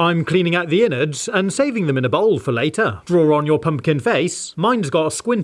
I'm cleaning out the innards and saving them in a bowl for later. Draw on your pumpkin face. Mine's got a squint